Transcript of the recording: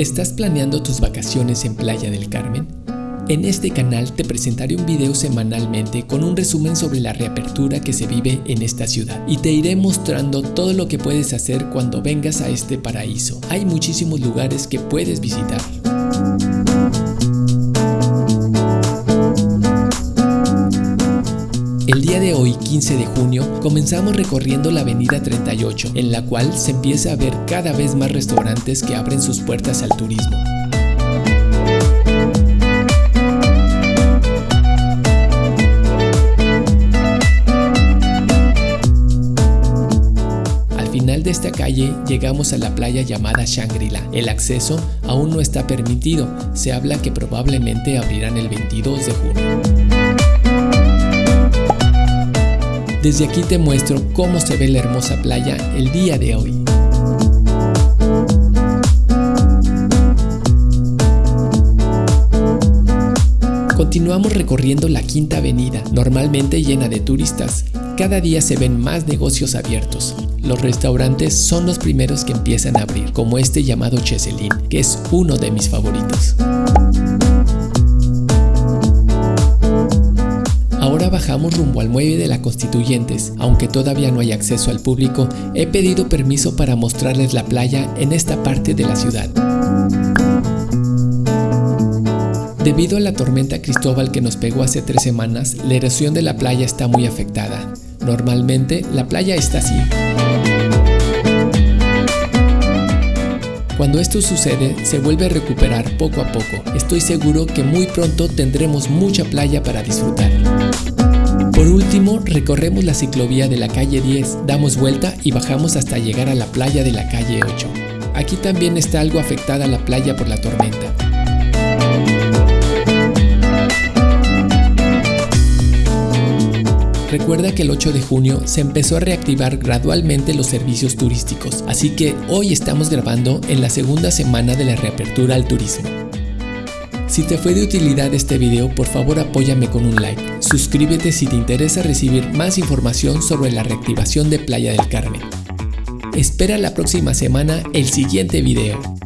¿Estás planeando tus vacaciones en Playa del Carmen? En este canal te presentaré un video semanalmente con un resumen sobre la reapertura que se vive en esta ciudad y te iré mostrando todo lo que puedes hacer cuando vengas a este paraíso. Hay muchísimos lugares que puedes visitar. El día de hoy, 15 de junio, comenzamos recorriendo la avenida 38, en la cual se empieza a ver cada vez más restaurantes que abren sus puertas al turismo. Al final de esta calle llegamos a la playa llamada Shangri-La. El acceso aún no está permitido, se habla que probablemente abrirán el 22 de junio. Desde aquí te muestro cómo se ve la hermosa playa el día de hoy. Continuamos recorriendo la Quinta Avenida, normalmente llena de turistas. Cada día se ven más negocios abiertos. Los restaurantes son los primeros que empiezan a abrir, como este llamado Cheselin, que es uno de mis favoritos. Bajamos rumbo al muelle de la Constituyentes. Aunque todavía no hay acceso al público, he pedido permiso para mostrarles la playa en esta parte de la ciudad. Debido a la tormenta Cristóbal que nos pegó hace tres semanas, la erosión de la playa está muy afectada. Normalmente, la playa está así. Cuando esto sucede, se vuelve a recuperar poco a poco. Estoy seguro que muy pronto tendremos mucha playa para disfrutar. Por último, recorremos la ciclovía de la calle 10, damos vuelta y bajamos hasta llegar a la playa de la calle 8. Aquí también está algo afectada la playa por la tormenta. Recuerda que el 8 de junio se empezó a reactivar gradualmente los servicios turísticos, así que hoy estamos grabando en la segunda semana de la reapertura al turismo. Si te fue de utilidad este video, por favor apóyame con un like. Suscríbete si te interesa recibir más información sobre la reactivación de Playa del Carmen. Espera la próxima semana el siguiente video.